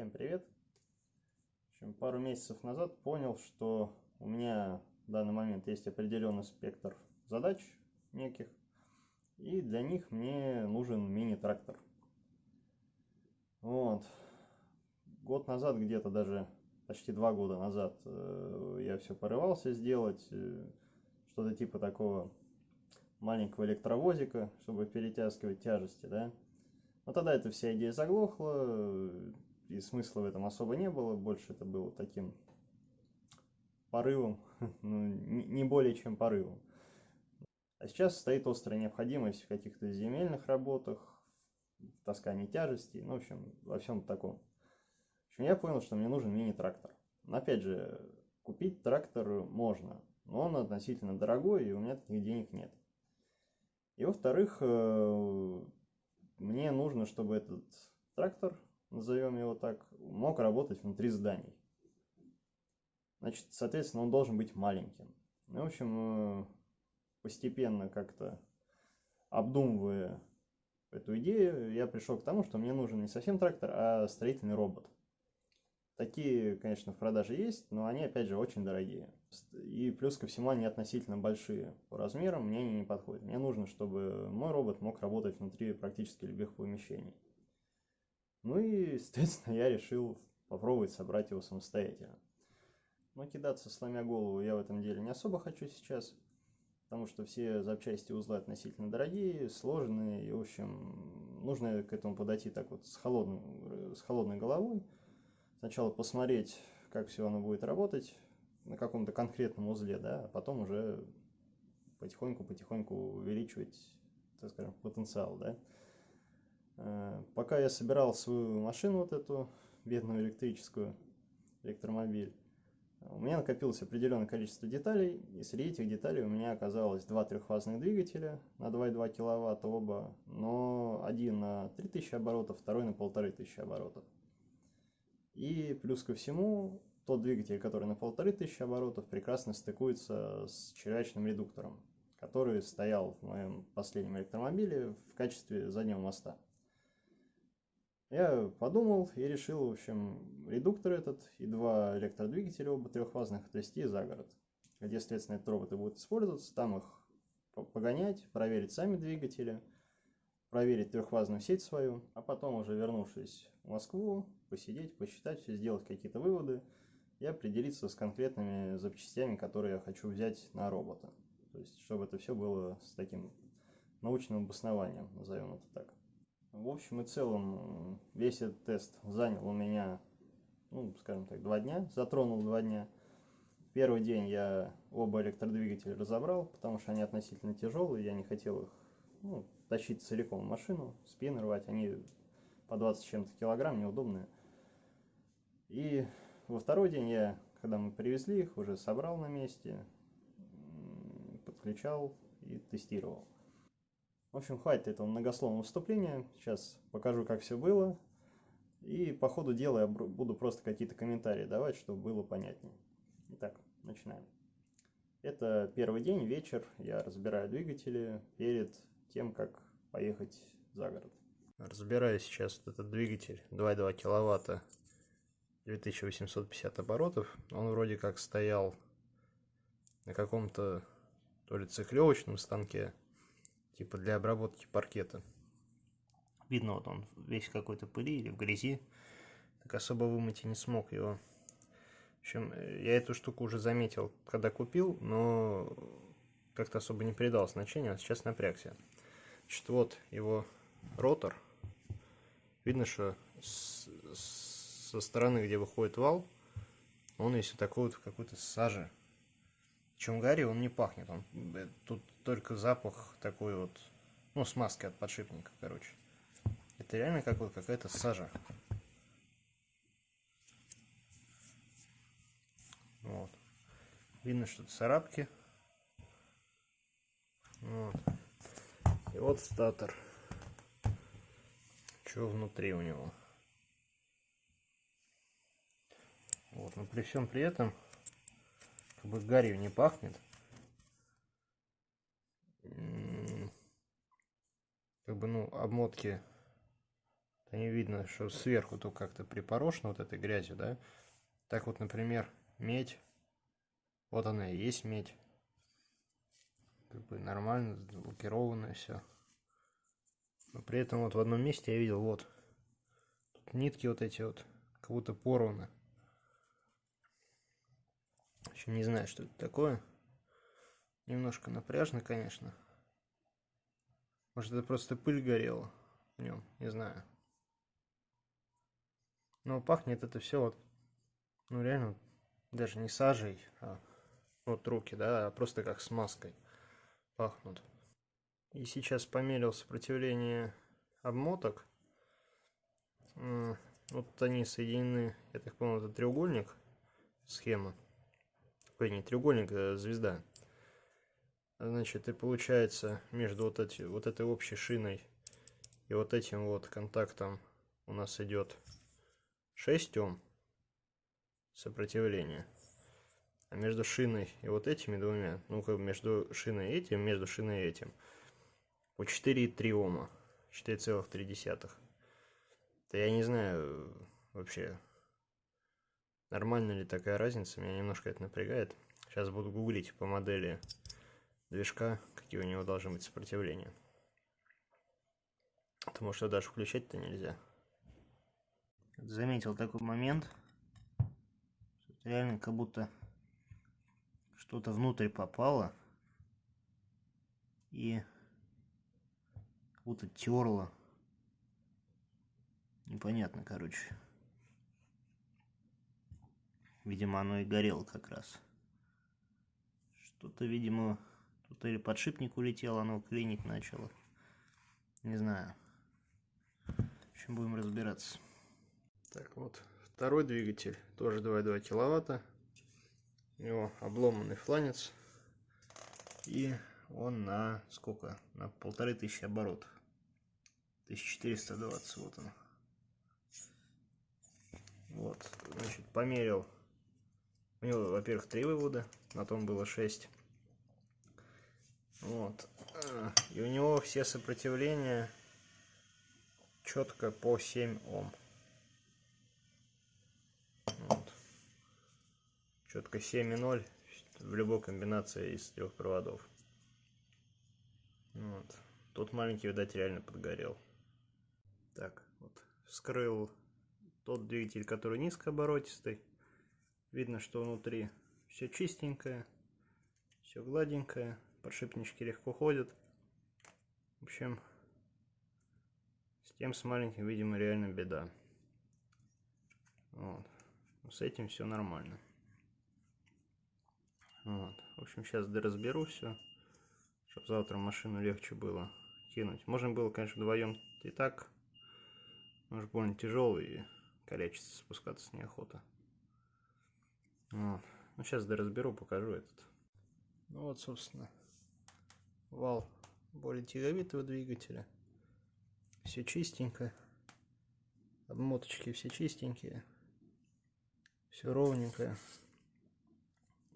Всем привет! В общем, пару месяцев назад понял, что у меня в данный момент есть определенный спектр задач неких, и для них мне нужен мини-трактор. Вот. Год назад, где-то даже почти два года назад, э, я все порывался сделать, э, что-то типа такого маленького электровозика, чтобы перетаскивать тяжести, да. Но тогда эта вся идея заглохла, и смысла в этом особо не было, больше это было таким порывом, ну, не более чем порывом. А сейчас стоит острая необходимость в каких-то земельных работах, в таскании тяжестей, ну, в общем, во всем таком. В общем, я понял, что мне нужен мини-трактор. Опять же, купить трактор можно, но он относительно дорогой, и у меня таких денег нет. И во-вторых, э, мне нужно, чтобы этот трактор, назовем его так, мог работать внутри зданий. Значит, соответственно, он должен быть маленьким. Ну, в общем, э, постепенно как-то обдумывая эту идею, я пришел к тому, что мне нужен не совсем трактор, а строительный робот. Такие, конечно, в продаже есть, но они, опять же, очень дорогие. И плюс ко всему они относительно большие по размерам, мне они не подходят. Мне нужно, чтобы мой робот мог работать внутри практически любых помещений. Ну и, соответственно, я решил попробовать собрать его самостоятельно. Но кидаться, сломя голову, я в этом деле не особо хочу сейчас, потому что все запчасти узлы относительно дорогие, сложные, и, в общем, нужно к этому подойти так вот с, холодным, с холодной головой, сначала посмотреть, как все оно будет работать на каком-то конкретном узле, да, а потом уже потихоньку-потихоньку увеличивать, так скажем, потенциал, да. Э, пока я собирал свою машину вот эту, бедную электрическую, электромобиль, у меня накопилось определенное количество деталей, и среди этих деталей у меня оказалось два трехфазных двигателя на 2,2 кВт оба, но один на 3000 оборотов, второй на 1500 оборотов. И плюс ко всему, тот двигатель, который на 1500 оборотов, прекрасно стыкуется с червячным редуктором, который стоял в моем последнем электромобиле в качестве заднего моста. Я подумал и решил, в общем, редуктор этот и два электродвигателя, оба трехфазных, отвезти за город, где, следственно, этот робот и будет использоваться, там их погонять, проверить сами двигатели, проверить трехфазную сеть свою, а потом уже вернувшись в Москву, посидеть, посчитать, все сделать какие-то выводы и определиться с конкретными запчастями, которые я хочу взять на робота. То есть, чтобы это все было с таким научным обоснованием, назовем это так. В общем и целом, весь этот тест занял у меня, ну, скажем так, два дня, затронул два дня. Первый день я оба электродвигателя разобрал, потому что они относительно тяжелые, я не хотел их ну, тащить целиком в машину, спины рвать, они по 20 чем-то килограмм, неудобные. И во второй день я, когда мы привезли их, уже собрал на месте, подключал и тестировал. В общем, хватит этого многословного вступления. Сейчас покажу, как все было. И по ходу дела я буду просто какие-то комментарии давать, чтобы было понятнее. Итак, начинаем. Это первый день, вечер. Я разбираю двигатели перед тем, как поехать за город. Разбираю сейчас этот двигатель 2,2 киловатта 2850 оборотов. Он вроде как стоял на каком-то то ли цехлевочном станке, типа для обработки паркета. Видно, вот он весь какой-то пыли или в грязи. Так особо вымыть и не смог его. В общем, я эту штуку уже заметил, когда купил, но как-то особо не придал значения, а сейчас напрягся. Значит, вот его ротор. Видно, что со стороны, где выходит вал, он весь такой вот какой-то сажи. Чем Гарри он не пахнет, он э, тут только запах такой вот, ну, смазки от подшипника, короче. Это реально как вот какая-то сажа. Вот. Видно, что царапки. Вот. И вот статор. Что внутри у него? Вот, но при всем при этом, как бы гарью не пахнет. Как бы, ну, обмотки они видно, что сверху тут как-то припорошено вот этой грязью, да. Так вот, например, медь. Вот она и есть медь. Как бы нормально, лакированное все. Но при этом вот в одном месте я видел, вот, тут нитки вот эти вот, как будто порваны. В общем, не знаю, что это такое. Немножко напряжно, конечно. Может, это просто пыль горела в нем, не знаю. Но пахнет это все вот, ну реально, даже не сажей, а вот руки, да, а просто как смазкой пахнут. И сейчас померил сопротивление обмоток. Вот они соединены, я так понял, это треугольник, схема. Ой, не треугольник, а звезда. Значит, и получается между вот, эти, вот этой общей шиной и вот этим вот контактом у нас идет 6 Ом сопротивления. А между шиной и вот этими двумя, ну как между шиной и этим, между шиной и этим, по 4,3 Ома. 4,3. Да я не знаю вообще, нормально ли такая разница, меня немножко это напрягает. Сейчас буду гуглить по модели движка, какие у него должны быть сопротивления. Потому что даже включать-то нельзя. Заметил такой момент. Реально как будто что-то внутрь попало. И как будто терло. Непонятно, короче. Видимо, оно и горело как раз. Что-то, видимо, Тут или подшипник улетел, оно клинить начало. Не знаю. В общем, будем разбираться. Так, вот второй двигатель, тоже 2,2 киловатта. У него обломанный фланец. И он на сколько? На полторы тысячи оборотов. 1420, вот он. Вот, значит, померил. У него, во-первых, три вывода, на том было 6. Вот. И у него все сопротивления четко по 7 Ом. Вот. Четко 7,0 в любой комбинации из трех проводов. Вот. Тут маленький, видать, реально подгорел. Так, вот. Вскрыл тот двигатель, который низкооборотистый. Видно, что внутри все чистенькое, все гладенькое подшипнички легко ходят. В общем, с тем с маленьким, видимо, реально беда. Вот. С этим все нормально. Вот. В общем, сейчас разберу все, чтобы завтра машину легче было кинуть. Можно было, конечно, вдвоем и так. Может, больно тяжелый и калечиться, спускаться неохота. Вот. Ну, сейчас разберу, покажу этот. Ну вот, собственно, вал более тяговитого двигателя. Все чистенько. Обмоточки все чистенькие. Все ровненькое.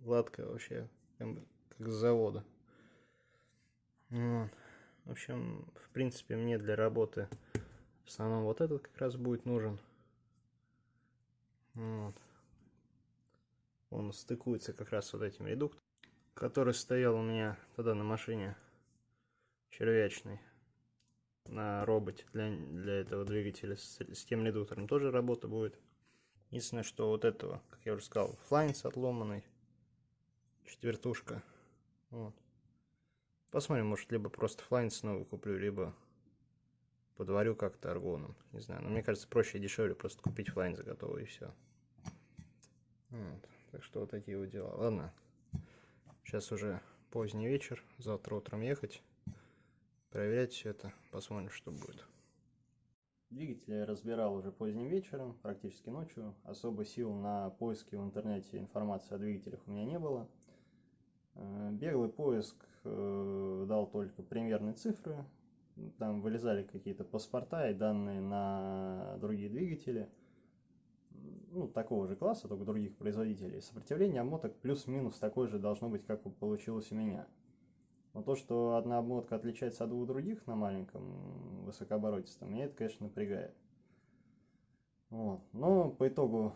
Гладкое вообще, как с завода. Вот. В общем, в принципе, мне для работы в основном вот этот как раз будет нужен. Вот. Он стыкуется как раз вот этим редуктором, который стоял у меня тогда на машине червячный на роботе для, для этого двигателя с, с тем редуктором тоже работа будет. Единственное, что вот этого, как я уже сказал, флайнс отломанный, четвертушка. Вот. Посмотрим, может, либо просто флайнс новый куплю, либо подварю как-то аргоном. Не знаю, но мне кажется, проще и дешевле просто купить флайнс готовый и все. Вот. Так что вот такие вот дела. Ладно, сейчас уже поздний вечер, завтра утром ехать проверять все это, посмотрим, что будет. Двигатель я разбирал уже поздним вечером, практически ночью. Особо сил на поиски в интернете информации о двигателях у меня не было. Э, беглый поиск э, дал только примерные цифры. Там вылезали какие-то паспорта и данные на другие двигатели. Ну, такого же класса, только других производителей. Сопротивление обмоток плюс-минус такое же должно быть, как получилось у меня. Но то, что одна обмотка отличается от двух других на маленьком высокооборотистом, меня это, конечно, напрягает. Вот. Но по итогу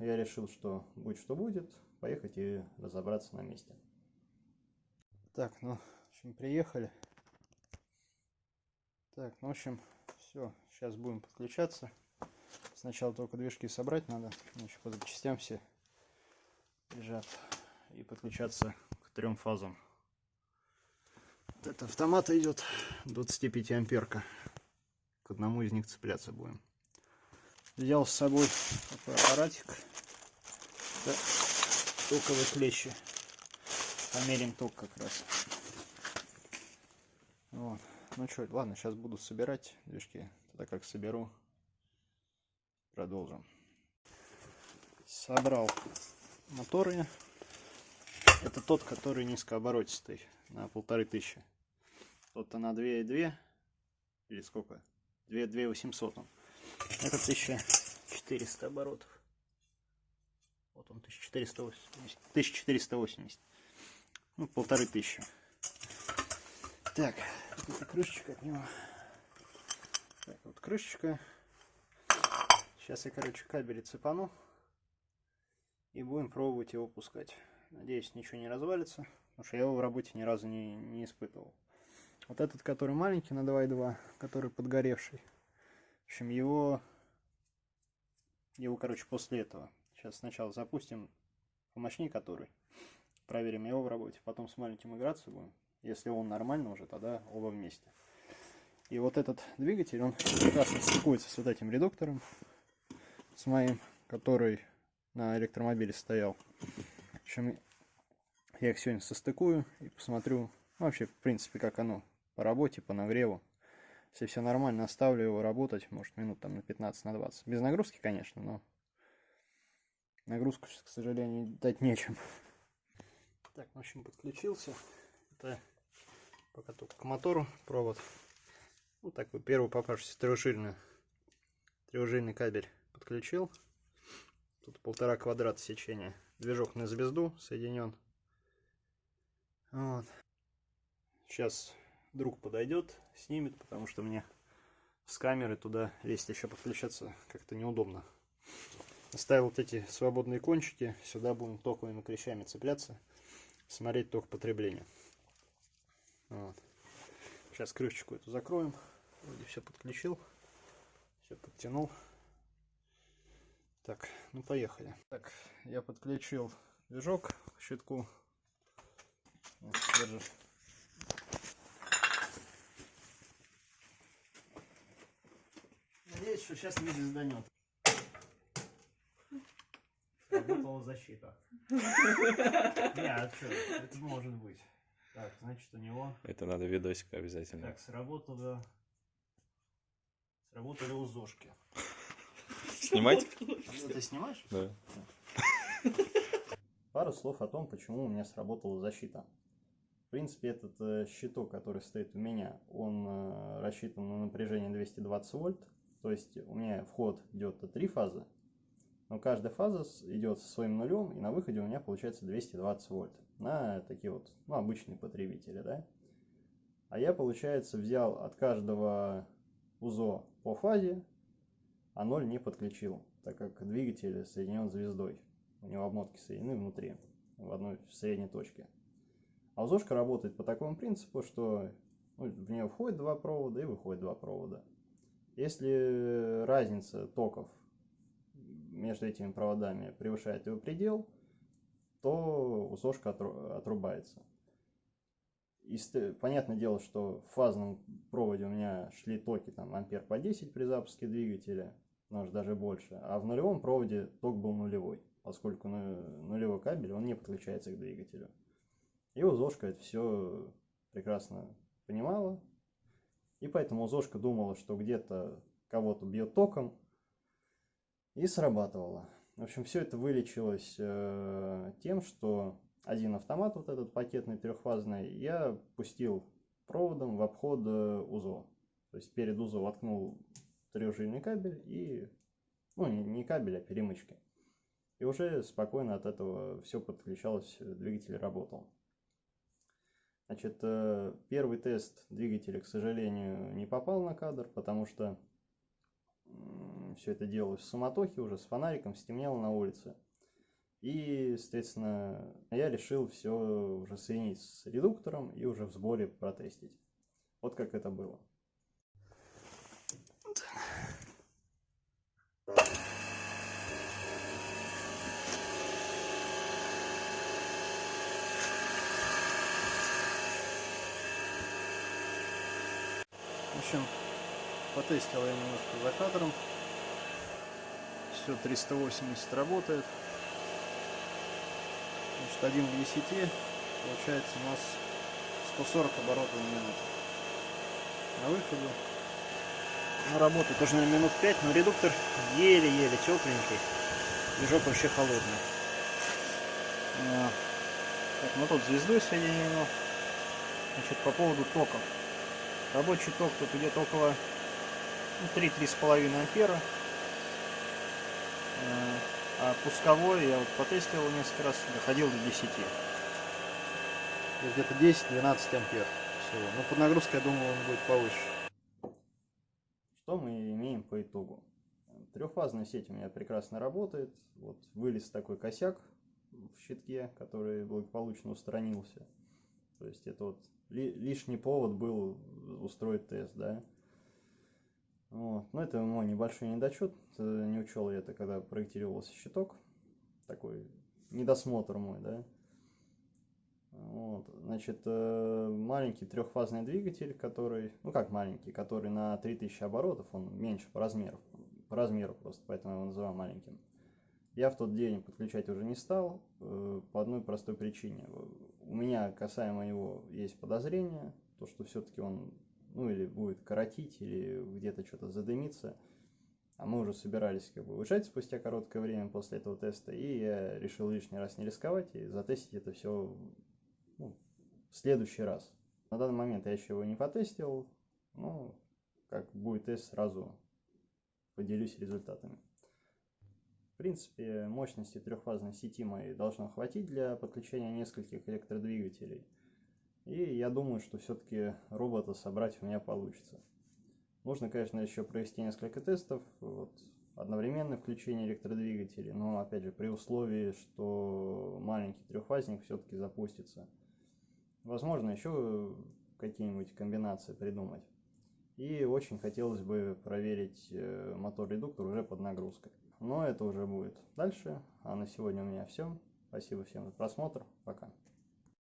я решил, что будь что будет, поехать и разобраться на месте. Так, ну, в общем, приехали. Так, ну, в общем, все, сейчас будем подключаться. Сначала только движки собрать надо, значит, по запчастям все лежат. И подключаться к трем фазам. Вот это автомат идет 25 амперка. К одному из них цепляться будем. Взял с собой такой аппаратик. Это токовые клещи. Померим ток как раз. Вот. Ну что, ладно, сейчас буду собирать движки. Тогда как соберу, продолжим. Собрал моторы. Это тот, который низкооборотистый, на полторы тысячи. Тот-то на 2,2, или сколько? 2, 2 800 он. Это 1400 оборотов. Вот он, 1480. 1480. Ну, полторы тысячи. Так, крышечка от него. Так, вот крышечка. Сейчас я, короче, кабели цепану. И будем пробовать его пускать. Надеюсь, ничего не развалится. Потому что я его в работе ни разу не, не испытывал. Вот этот, который маленький на 2.2, который подгоревший. В общем, его... Его, короче, после этого. Сейчас сначала запустим помощнее который. Проверим его в работе. Потом с маленьким играться будем. Если он нормально уже, тогда оба вместе. И вот этот двигатель, он прекрасно стыкуется с вот этим редуктором. С моим, который на электромобиле стоял. В общем, я их сегодня состыкую и посмотрю ну, вообще, в принципе, как оно по работе, по нагреву. Если все нормально, оставлю его работать, может, минут там на 15, на 20. Без нагрузки, конечно, но нагрузку, к сожалению, дать нечем. Так, в общем, подключился. Это пока только к мотору провод. Ну, такой первый попавшийся трехжильный, трехжильный кабель подключил. Тут полтора квадрата сечения. Движок на звезду соединен. Вот. Сейчас друг подойдет, снимет, потому что мне с камеры туда лезть еще подключаться как-то неудобно. Оставил вот эти свободные кончики. Сюда будем токовыми клещами цепляться. Смотреть ток потребления. Вот. Сейчас крышечку эту закроем. Вроде все подключил. Все подтянул. Так, ну поехали. Так, я подключил движок к щитку. Вот, держи. Надеюсь, что сейчас не звезданет. Работала защита. Не, а что, это может быть. Так, значит у него... Это надо видосик обязательно. Так, сработало... Сработали узошки. Снимать? Ну, Ты снимаешь? Да. Пару слов о том, почему у меня сработала защита. В принципе, этот э, щиток, который стоит у меня, он э, рассчитан на напряжение 220 вольт. То есть у меня вход идет три фазы, но каждая фаза идет со своим нулем, и на выходе у меня получается 220 вольт на такие вот, ну, обычные потребители, да. А я, получается, взял от каждого УЗО по фазе, а ноль не подключил, так как двигатель соединен звездой. У него обмотки соединены внутри, в одной в средней точке. А УЗОшка работает по такому принципу, что ну, в нее входит два провода и выходит два провода. Если разница токов между этими проводами превышает его предел, то УЗОшка отру- отрубается. И понятное дело, что в фазном проводе у меня шли токи там ампер по 10 при запуске двигателя, может даже больше, а в нулевом проводе ток был нулевой, поскольку ну- нулевой кабель, он не подключается к двигателю. И УЗОшка это все прекрасно понимала, и поэтому УЗОшка думала, что где-то кого-то бьет током, и срабатывала. В общем, все это вылечилось э, тем, что один автомат, вот этот пакетный трехфазный, я пустил проводом в обход э, УЗО. То есть перед УЗО воткнул трехжильный кабель и, ну не, кабель, а перемычки. И уже спокойно от этого все подключалось, двигатель работал. Значит, э, первый тест двигателя, к сожалению, не попал на кадр, потому что Все это делалось в суматохе уже с фонариком, стемнело на улице. И, соответственно, я решил все уже соединить с редуктором и уже в сборе протестить. Вот как это было. В общем, потестил я немножко за кадром. Все 380 работает. Значит, 1 к 10. Получается у нас 140 оборотов в минуту. На выходе. На работает тоже, наверное, минут 5, но редуктор еле-еле тепленький. Движок вообще холодный. А, Так, ну тут звездой соединено. Значит, по поводу токов. Рабочий ток тут где-то около ну, 3-3,5 ампера. Э, А пусковой я вот потестил несколько раз, доходил до 10. То есть где-то 10-12 ампер всего. Но под нагрузкой, я думаю, он будет повыше. Что мы имеем по итогу? Трехфазная сеть у меня прекрасно работает. Вот вылез такой косяк в щитке, который благополучно устранился. То есть это вот ли, лишний повод был устроить тест, да. Вот. Но это мой небольшой недочет. Не учел я это, когда проектировался щиток. Такой недосмотр мой, да. Вот. Значит, маленький трехфазный двигатель, который, ну как маленький, который на 3000 оборотов, он меньше по размеру, по размеру просто, поэтому я его называю маленьким. Я в тот день подключать уже не стал, по одной простой причине. У меня касаемо его есть подозрение, то что все-таки он, ну или будет коротить, или где-то что-то задымиться. А мы уже собирались как бы уезжать спустя короткое время после этого теста, и я решил лишний раз не рисковать и затестить это все ну, в следующий раз. На данный момент я еще его не потестил, ну, как будет тест, сразу поделюсь результатами. В принципе, мощности трехфазной сети моей должно хватить для подключения нескольких электродвигателей. И я думаю, что все-таки робота собрать у меня получится. Нужно, конечно, еще провести несколько тестов, вот, одновременное включение электродвигателей, но, опять же, при условии, что маленький трехфазник все-таки запустится. Возможно, еще какие-нибудь комбинации придумать. И очень хотелось бы проверить э, мотор-редуктор уже под нагрузкой. Но это уже будет дальше. А на сегодня у меня все. Спасибо всем за просмотр. Пока.